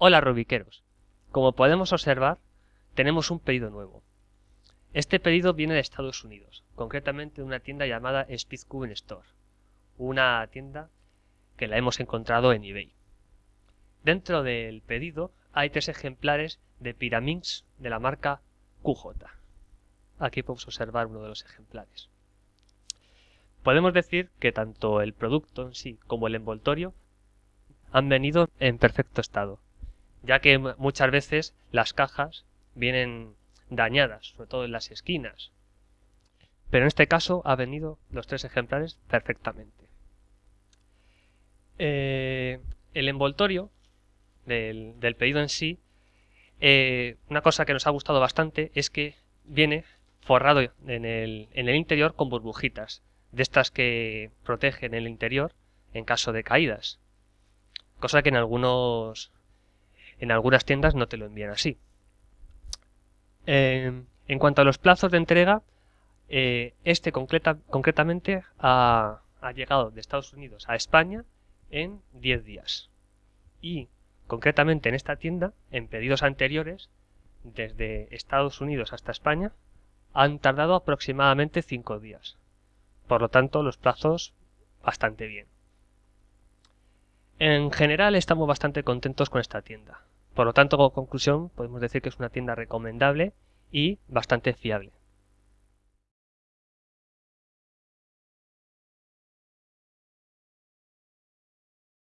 Hola Rubiqueros. Como podemos observar, tenemos un pedido nuevo. Este pedido viene de Estados Unidos, concretamente de una tienda llamada Speedcube Store, una tienda que la hemos encontrado en eBay. Dentro del pedido hay tres ejemplares de Pyraminx de la marca QJ. Aquí podemos observar uno de los ejemplares. Podemos decir que tanto el producto en sí como el envoltorio han venido en perfecto estado, ya que muchas veces las cajas vienen dañadas, sobre todo en las esquinas. Pero en este caso ha venido los tres ejemplares perfectamente. Eh, el envoltorio del, pedido en sí, eh, una cosa que nos ha gustado bastante es que viene forrado en el, en el interior con burbujitas, de estas que protegen el interior en caso de caídas. Cosa que en algunos en algunas tiendas no te lo envían así. Eh, en cuanto a los plazos de entrega, eh, este concretamente ha, ha, llegado de Estados Unidos a España en 10 días. Y concretamente en esta tienda, en pedidos anteriores, desde Estados Unidos hasta España, han tardado aproximadamente 5 días. Por lo tanto, los plazos bastante bien. En general estamos bastante contentos con esta tienda. Por lo tanto, como conclusión, podemos decir que es una tienda recomendable y bastante fiable.